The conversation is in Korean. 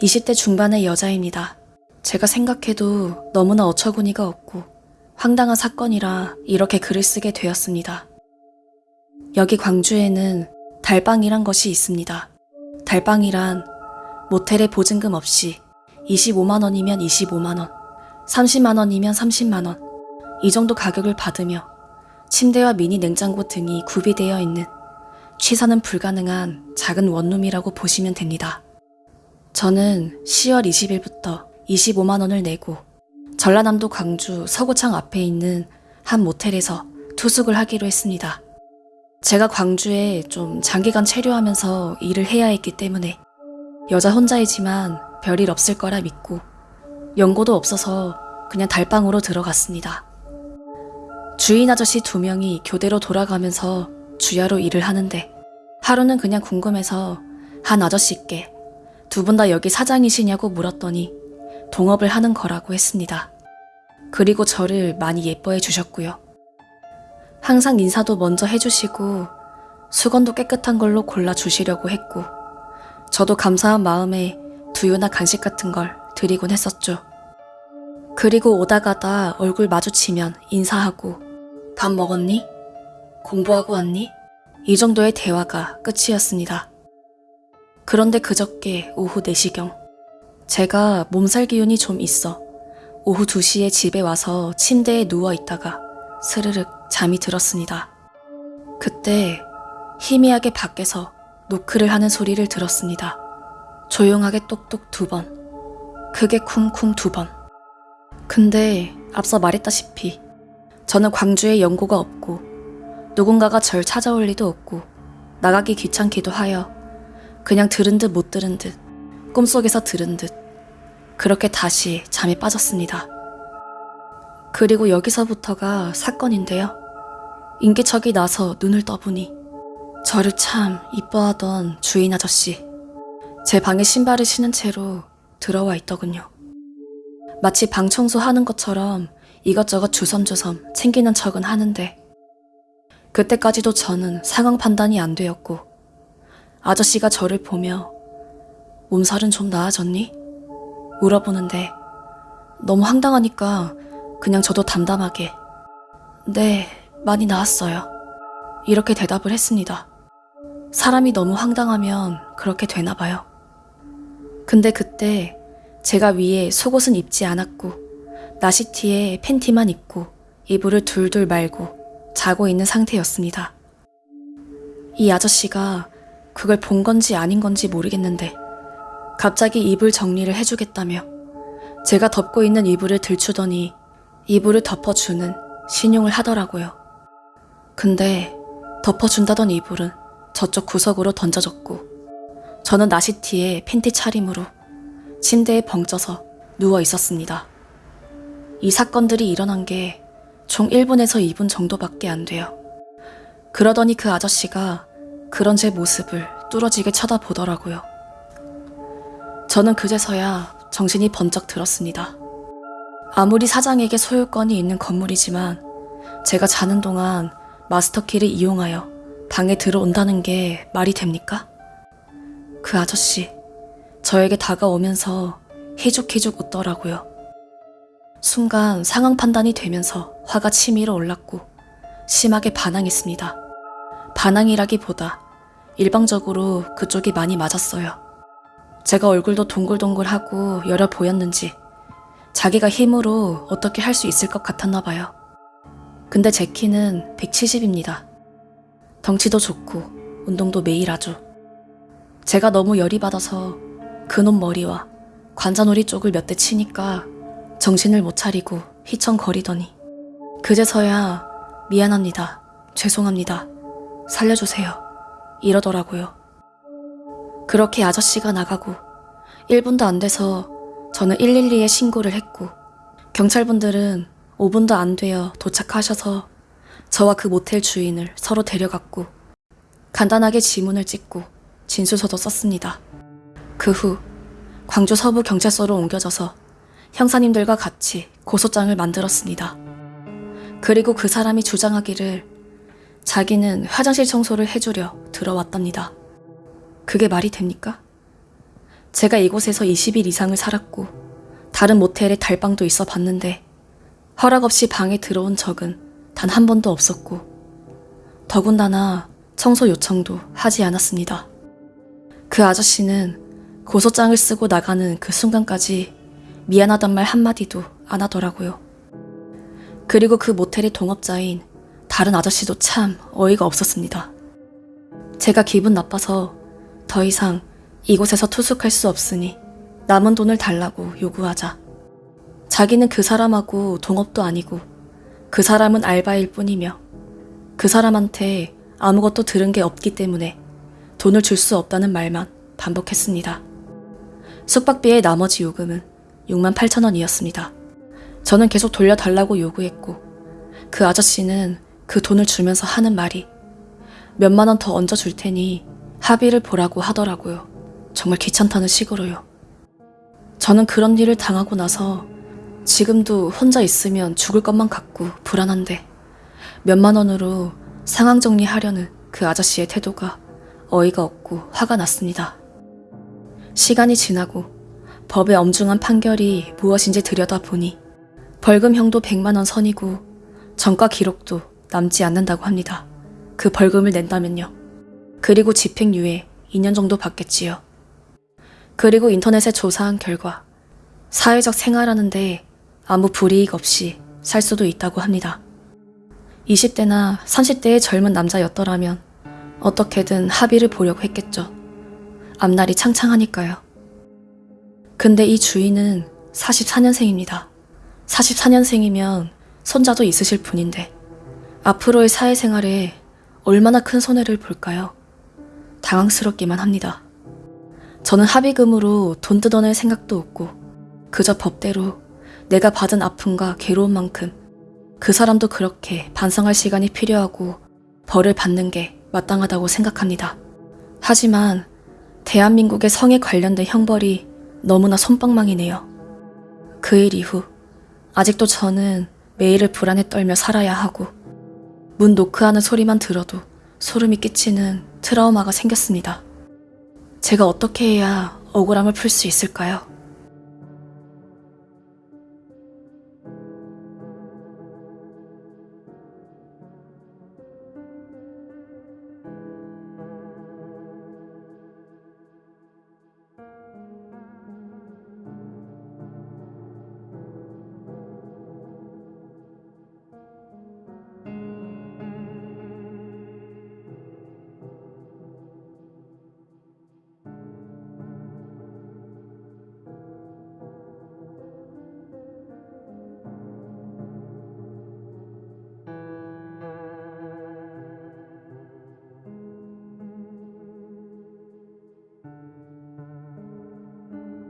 20대 중반의 여자입니다. 제가 생각해도 너무나 어처구니가 없고 황당한 사건이라 이렇게 글을 쓰게 되었습니다. 여기 광주에는 달방이란 것이 있습니다. 달방이란 모텔에 보증금 없이 25만 원이면 25만 원, 30만 원이면 30만 원, 이 정도 가격을 받으며 침대와 미니 냉장고 등이 구비되어 있는 취사는 불가능한 작은 원룸이라고 보시면 됩니다. 저는 10월 20일부터 25만 원을 내고 전라남도 광주 서구청 앞에 있는 한 모텔에서 투숙을 하기로 했습니다. 제가 광주에 좀 장기간 체류하면서 일을 해야 했기 때문에 여자 혼자이지만 별일 없을 거라 믿고 연고도 없어서 그냥 달방으로 들어갔습니다. 주인 아저씨 두 명이 교대로 돌아가면서 주야로 일을 하는데 하루는 그냥 궁금해서 한 아저씨께 두 분 다 여기 사장이시냐고 물었더니 동업을 하는 거라고 했습니다. 그리고 저를 많이 예뻐해 주셨고요. 항상 인사도 먼저 해주시고 수건도 깨끗한 걸로 골라 주시려고 했고 저도 감사한 마음에 두유나 간식 같은 걸 드리곤 했었죠. 그리고 오다 가다 얼굴 마주치면 인사하고 밥 먹었니? 공부하고 왔니? 이 정도의 대화가 끝이었습니다. 그런데 그저께 오후 4시경 제가 몸살 기운이 좀 있어 오후 2시에 집에 와서 침대에 누워 있다가 스르륵 잠이 들었습니다. 그때 희미하게 밖에서 노크를 하는 소리를 들었습니다. 조용하게 똑똑 두 번, 크게 쿵쿵 두 번. 근데 앞서 말했다시피 저는 광주에 연고가 없고 누군가가 절 찾아올 리도 없고 나가기 귀찮기도 하여 그냥 들은 듯 못 들은 듯 꿈속에서 들은 듯 그렇게 다시 잠에 빠졌습니다. 그리고 여기서부터가 사건인데요. 인기척이 나서 눈을 떠보니 저를 참 이뻐하던 주인 아저씨 제 방에 신발을 신은 채로 들어와 있더군요. 마치 방 청소하는 것처럼 이것저것 주섬주섬 챙기는 척은 하는데 그때까지도 저는 상황 판단이 안 되었고 아저씨가 저를 보며 몸살은 좀 나아졌니? 물어보는데 너무 황당하니까 그냥 저도 담담하게 네, 많이 나았어요. 이렇게 대답을 했습니다. 사람이 너무 황당하면 그렇게 되나 봐요. 근데 그때 제가 위에 속옷은 입지 않았고 나시티에 팬티만 입고 이불을 둘둘 말고 자고 있는 상태였습니다. 이 아저씨가 그걸 본 건지 아닌 건지 모르겠는데 갑자기 이불 정리를 해주겠다며 제가 덮고 있는 이불을 들추더니 이불을 덮어주는 신용을 하더라고요. 근데 덮어준다던 이불은 저쪽 구석으로 던져졌고 저는 나시티에 팬티 차림으로 침대에 벙쪄서 누워 있었습니다. 이 사건들이 일어난 게 총 1분에서 2분 정도밖에 안 돼요. 그러더니 그 아저씨가 그런 제 모습을 뚫어지게 쳐다보더라고요. 저는 그제서야 정신이 번쩍 들었습니다. 아무리 사장에게 소유권이 있는 건물이지만 제가 자는 동안 마스터키를 이용하여 방에 들어온다는 게 말이 됩니까? 그 아저씨, 저에게 다가오면서 희죽희죽 웃더라고요. 순간 상황 판단이 되면서 화가 치밀어 올랐고 심하게 반항했습니다. 반항이라기보다 일방적으로 그쪽이 많이 맞았어요. 제가 얼굴도 동글동글하고 열어 보였는지 자기가 힘으로 어떻게 할 수 있을 것 같았나 봐요. 근데 제 키는 170입니다. 덩치도 좋고 운동도 매일 하죠. 제가 너무 열이 받아서 그놈 머리와 관자놀이 쪽을 몇 대 치니까 정신을 못 차리고 휘청거리더니 그제서야 미안합니다. 죄송합니다. 살려주세요. 이러더라고요. 그렇게 아저씨가 나가고 1분도 안 돼서 저는 112에 신고를 했고 경찰분들은 5분도 안 되어 도착하셔서 저와 그 모텔 주인을 서로 데려갔고 간단하게 지문을 찍고 진술서도 썼습니다. 그 후 광주 서부 경찰서로 옮겨져서 형사님들과 같이 고소장을 만들었습니다. 그리고 그 사람이 주장하기를 자기는 화장실 청소를 해주려 들어왔답니다. 그게 말이 됩니까? 제가 이곳에서 20일 이상을 살았고 다른 모텔에 달방도 있어 봤는데 허락 없이 방에 들어온 적은 단 한 번도 없었고 더군다나 청소 요청도 하지 않았습니다. 그 아저씨는 고소장을 쓰고 나가는 그 순간까지 미안하단 말 한마디도 안 하더라고요. 그리고 그 모텔의 동업자인 다른 아저씨도 참 어이가 없었습니다. 제가 기분 나빠서 더 이상 이곳에서 투숙할 수 없으니 남은 돈을 달라고 요구하자. 자기는 그 사람하고 동업도 아니고 그 사람은 알바일 뿐이며 그 사람한테 아무것도 들은 게 없기 때문에 돈을 줄 수 없다는 말만 반복했습니다. 숙박비의 나머지 요금은 6만 8천 원이었습니다. 저는 계속 돌려달라고 요구했고 그 아저씨는 그 돈을 주면서 하는 말이 몇만 원 더 얹어 줄 테니 합의를 보라고 하더라고요. 정말 귀찮다는 식으로요. 저는 그런 일을 당하고 나서 지금도 혼자 있으면 죽을 것만 같고 불안한데 몇만 원으로 상황 정리하려는 그 아저씨의 태도가 어이가 없고 화가 났습니다. 시간이 지나고 법의 엄중한 판결이 무엇인지 들여다보니 벌금형도 100만 원 선이고 전과 기록도 남지 않는다고 합니다. 그 벌금을 낸다면요. 그리고 집행유예 2년 정도 받겠지요. 그리고 인터넷에 조사한 결과 사회적 생활하는데 아무 불이익 없이 살 수도 있다고 합니다. 20대나 30대의 젊은 남자였더라면 어떻게든 합의를 보려고 했겠죠. 앞날이 창창하니까요. 근데 이 주인은 44년생입니다. 44년생이면 손자도 있으실 분인데 앞으로의 사회생활에 얼마나 큰 손해를 볼까요? 당황스럽기만 합니다. 저는 합의금으로 돈 뜯어낼 생각도 없고 그저 법대로 내가 받은 아픔과 괴로운 만큼 그 사람도 그렇게 반성할 시간이 필요하고 벌을 받는 게 마땅하다고 생각합니다. 하지만 대한민국의 성에 관련된 형벌이 너무나 손방망이네요. 그 일 이후 아직도 저는 매일을 불안에 떨며 살아야 하고 문 노크하는 소리만 들어도 소름이 끼치는 트라우마가 생겼습니다. 제가 어떻게 해야 억울함을 풀 수 있을까요?